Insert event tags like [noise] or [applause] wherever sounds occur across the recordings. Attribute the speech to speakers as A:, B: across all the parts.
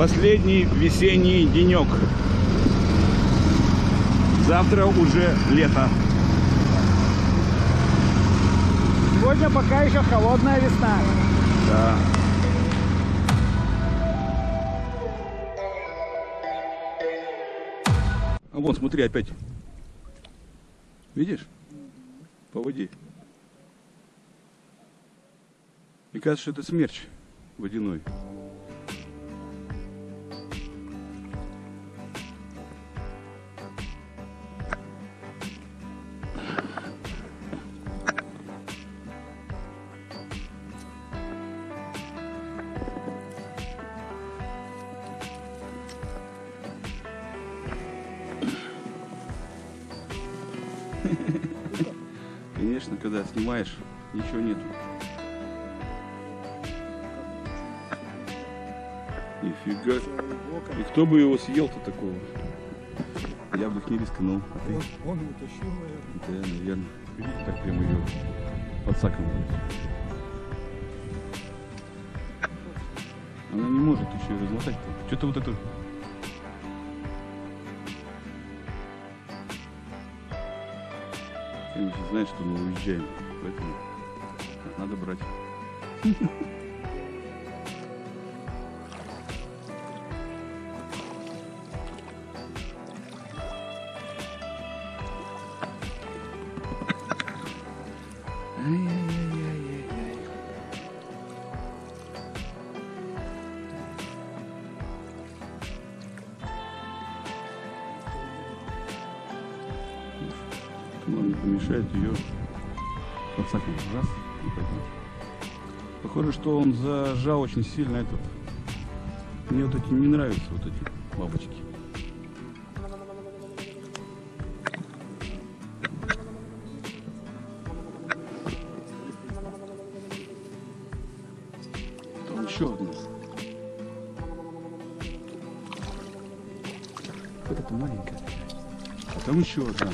A: Последний весенний денек. Завтра уже лето.
B: Сегодня пока еще холодная весна.
A: Да. А вон, смотри, опять. Видишь? По воде. Мне кажется, что это смерч водяной. Когда снимаешь, ничего нету. Нифига. И кто бы его съел-то такого? Я бы их не рискнул. А ты?
B: Он утащил, наверное.
A: Да, наверное. Видите, так прямо ее под саком. Она не может еще и размотать. Что-то вот это... Конечно, знает, что мы уезжаем. Поэтому надо брать. [laughs] Помешает ее подсаком раз и поднять. Похоже, что он зажал очень сильно этот. Мне вот эти не нравятся, вот эти бабочки. Там еще одна. Вот это маленькая. А там еще одна.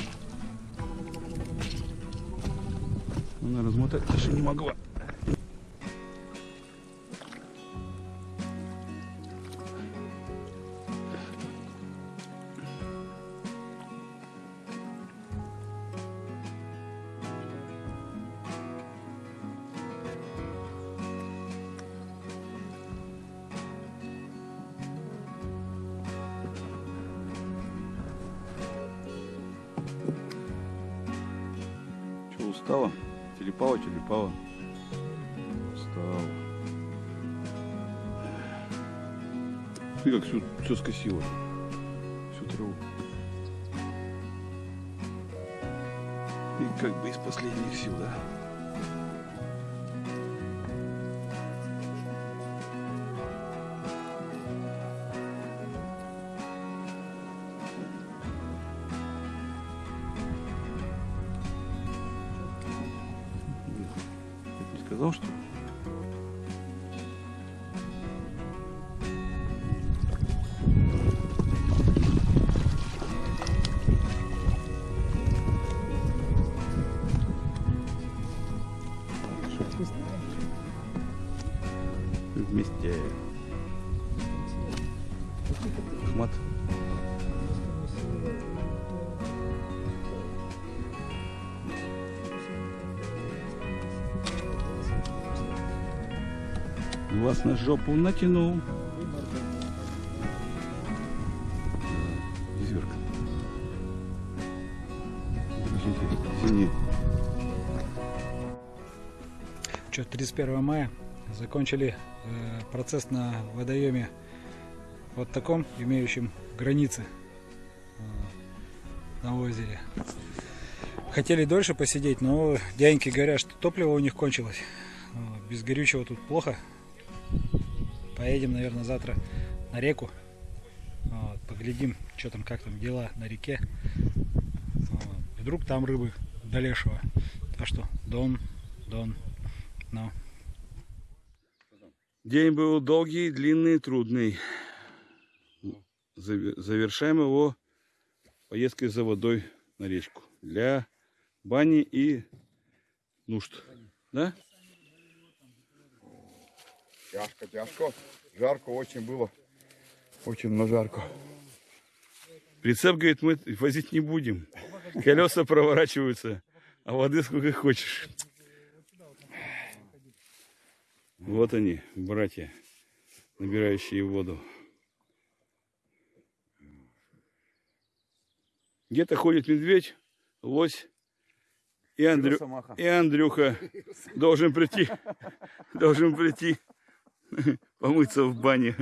A: Размотать даже не могла. Че, устала? Телепала, телепала. Устала. Ты как все, все скосила. Всю траву. И как бы из последних сил, да? Вас на жопу натянул. Зверка. Синий.
B: Что, 31 мая закончили э, процесс на водоеме вот таком, имеющем границы э, на озере. Хотели дольше посидеть, но дяденьки говорят, что топливо у них кончилось. Вот, Без горючего тут плохо. Поедем, наверное, завтра на реку. Вот, поглядим, что там, как там дела на реке. Вот. Вдруг там рыбы до лешего. Так что, дон, дон, ну.
A: День был долгий, длинный, трудный. Заве- Завершаем его поездкой за водой на речку. Для бани и нужд. Да?
C: Тяжко, тяжко. Жарко очень было. Очень на жарко.
A: Прицеп, говорит, мы возить не будем. Колеса проворачиваются, а воды сколько хочешь. Вот они, братья, набирающие воду. Где-то ходит медведь, лось и, Андрю... И Андрюха должен прийти, должен прийти [laughs] помыться в бане.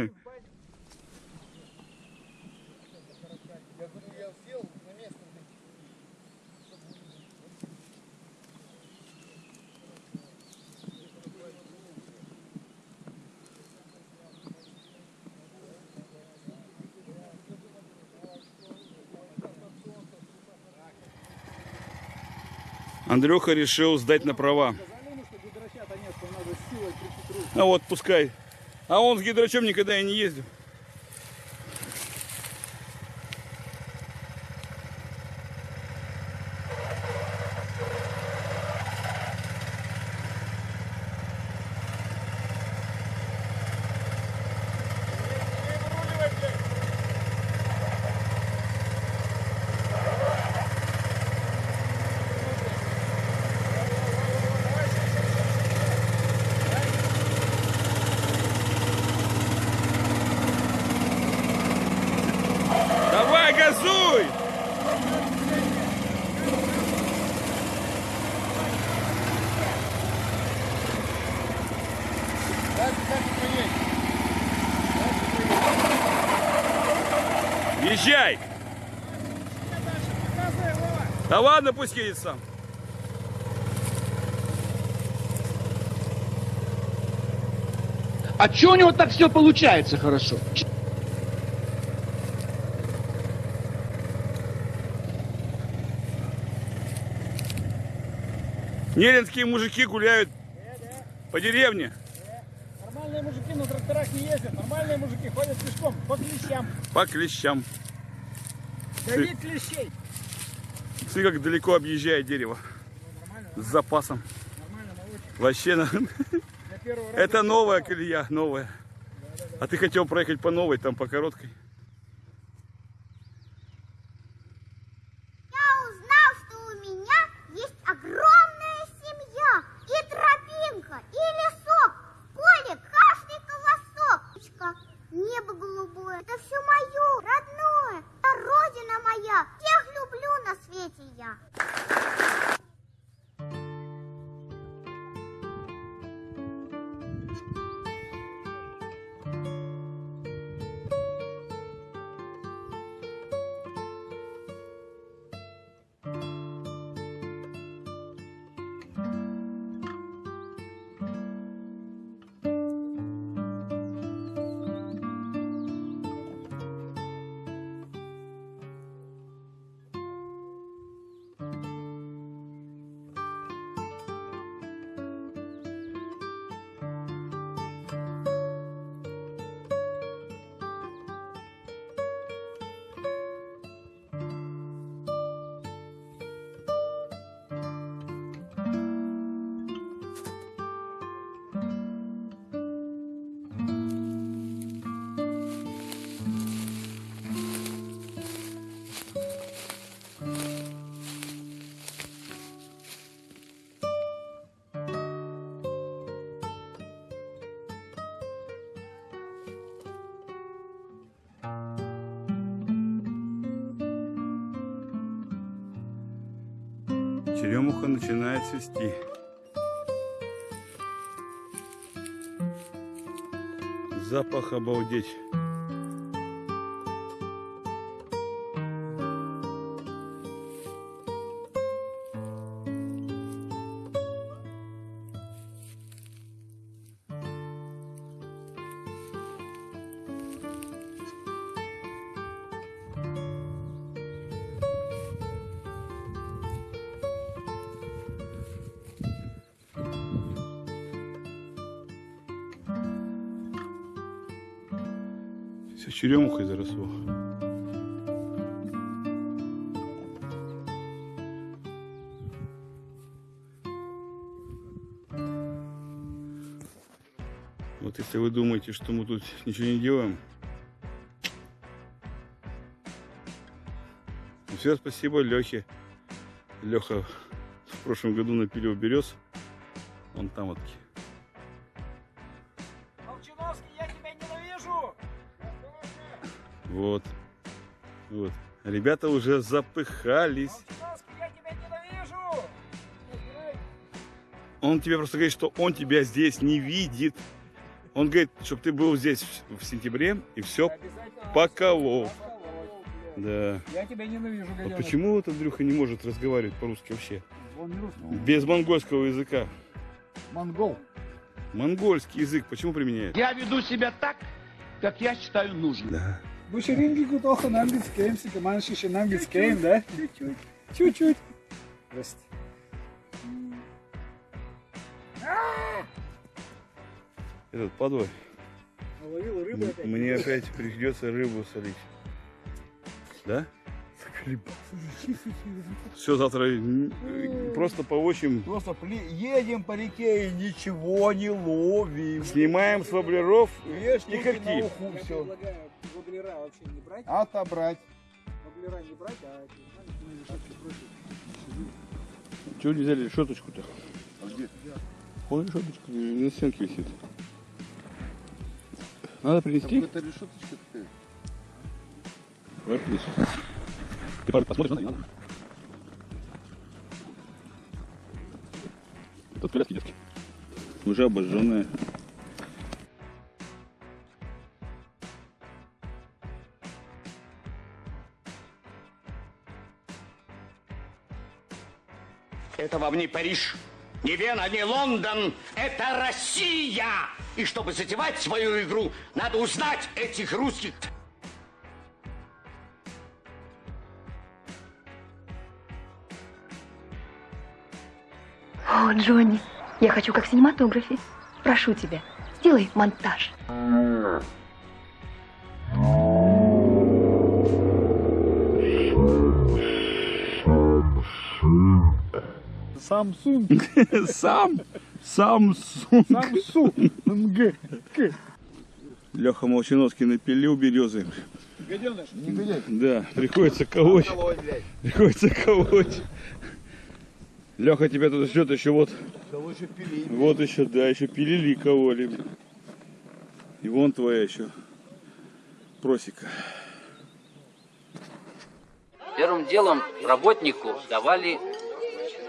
A: Андрюха решил сдать на права. А вот пускай. А он с гидрачом никогда и не ездил. Да ладно, пусть едет сам.
D: А что у него так все получается хорошо?
A: Неринские мужики гуляют по деревне.
B: Нормальные мужики на тракторах не ездят, нормальные мужики ходят пешком по клещам.
A: По клещам.
B: Давид клещей.
A: Смотри, как далеко объезжает дерево. С запасом.
B: Нормально.
A: Вообще, это новая колея, новая. А ты хотел проехать по новой, там по короткой. Черемуха начинает цвести. Запах обалдеть. черемухой заросло. Вот если вы думаете, что мы тут ничего не делаем, все спасибо Лехе. Леха в прошлом году напилил берез. Он там вот
B: такие.
A: Вот. Вот. Ребята уже запыхались.
B: Молчановский, я тебя ненавижу!
A: Он тебе просто говорит, что он тебя здесь не видит. Он говорит, чтобы ты был здесь в, в сентябре и все поколол. Да.
B: Я тебя ненавижу,
A: Вот почему вот Андрюха не может разговаривать по-русски вообще?
B: Он не русский.
A: Без монгольского языка.
B: Монгол.
A: Монгольский язык почему применяет?
D: Я веду себя так, как я считаю нужным.
A: Да.
B: Bu şiringi kutoha namgitskeyim, сика маншиши намгитскейм, да? Чуть-чуть. Чуть-чуть. Здрасте.
A: Этот подвой.
B: Наловила рыбу опять.
A: Мне опять придется рыбу солить. Да? Все, завтра просто поощем.
C: Просто пли- едем по реке и ничего не ловим.
A: Снимаем с воблеров и когти.
B: Воблера вообще не брать.
C: Отобрать.
B: Воблера не брать, а маленькие решетки против.
A: Чего не взяли решеточку-то? Вон решеточка на стенке висит. Надо принести.
C: Это решеточка такая.
A: Давай принесу. Ты посмотришь, надо, не надо. Тут коляски детские. Уже обожженные.
E: Это вам не Париж, не Вена, не Лондон. Это Россия! И чтобы затевать свою игру, надо узнать этих русских.
F: О, Джонни, я хочу как в синематографе. Прошу тебя, сделай монтаж.
B: Samsung. [laughs]
A: Сам, Самсунг.
B: Samsung.
A: Леха Молчановский напилил березы.
B: Гаденыш.
C: Не гуляй.
A: Да, приходится колоть. Приходится колоть. Леха тебя тут ждет еще вот.
C: Да лучше пили.
A: Вот еще, да, еще пилили и кололи. И вон твоя еще просека.
G: Первым делом работнику давали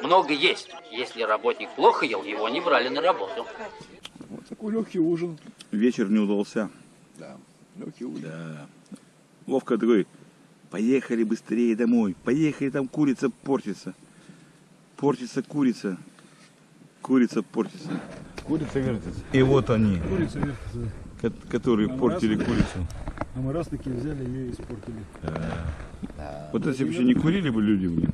G: много есть. Если работник плохо ел, его не брали на работу.
B: Такой легкий ужин.
A: Вечер не удался.
C: Да. Легкий ужин.
A: Да. Вовка такой, поехали быстрее домой. Поехали, там курица портится. Портится курица. Курица портится.
C: Курица вертится.
A: И вот они,
B: Курица вертится.
A: ко- которые
B: Нам
A: портили
B: раз-
A: курицу.
B: А мы раз таки взяли ее и испортили.
A: Вот если бы еще не курили бы люди, блин.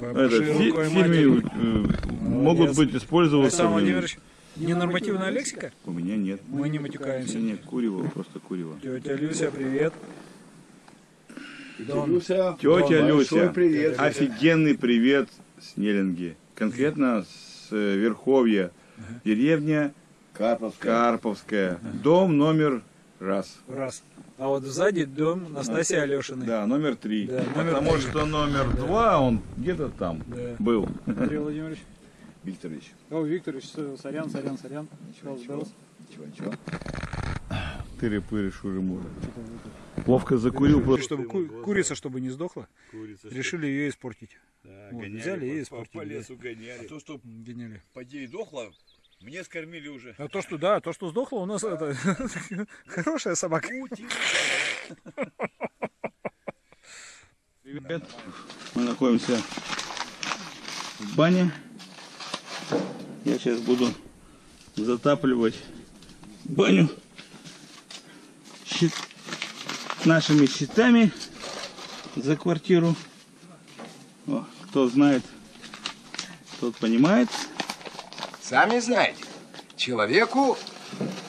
A: Это, фи- в фильме э, могут быть использоваться.
B: Александр. Владимирович, ненормативная лексика?
A: У меня нет.
B: Мы не матюкаемся.
A: Нет, курево, просто курево.
B: Тетя Люся, привет.
C: Люся.
A: Тетя
C: большой
A: Люся,
C: привет.
A: офигенный привет с Неллинги. Конкретно с э, Верховья. Деревня
C: Карповская.
A: Карповская. Дом номер раз.
B: Раз. А вот сзади дом Настасьи Алешиной.
A: Да, номер три.
B: Да, номер
A: Потому
B: три.
A: что номер два, он где-то там
B: Да.
A: был.
B: Андрей [laughs] Владимирович.
C: Викторович.
B: О, Викторович, сорян, сорян, сорян.
C: Ничего, ничего. Ничего, ничего.
A: Тыры-пыры, шуры-муры. Вовка закурил просто.
B: Чтобы ку- курица, чтобы не сдохла, решили ее испортить. Вот, взяли и испортили. да.
H: гоняли. А то, что
B: Гоняли.
H: поди дохло, мне скормили уже.
B: А то, что да, то, что сдохло, у нас это [laughs] хорошая собака.
A: Привет. Мы находимся в бане. Я сейчас буду затапливать баню щит- нашими щитами за квартиру. О, кто знает, тот понимает.
I: Сами знаете, человеку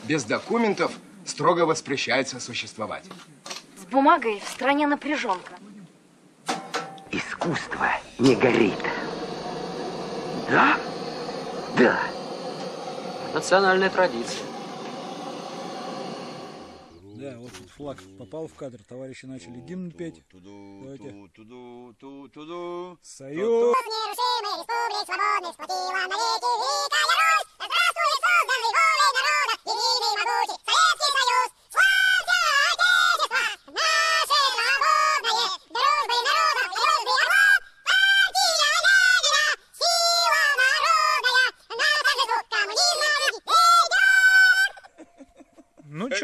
I: без документов строго воспрещается существовать.
F: С бумагой в стране напряженка.
E: Искусство не горит. Да? Да.
G: Национальная традиция.
B: Да. Вот тут флаг попал в кадр, товарищи начали гимн петь. Давайте. Союз!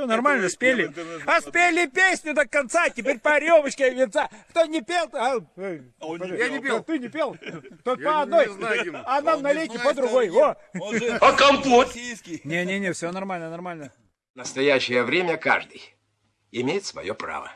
B: Нормально спели. А спели песню до конца, теперь по рюмочке венца. Кто не пел, то... а, э, подожди,
H: Я не пел.
B: Ты не пел? Тут
H: Я
B: по
H: не
B: одной, а нам
H: Он
B: налейте
H: не
B: по другой.
H: Он
E: А компот?
B: Не-не-не, все нормально, нормально.
I: В настоящее время каждый имеет свое право.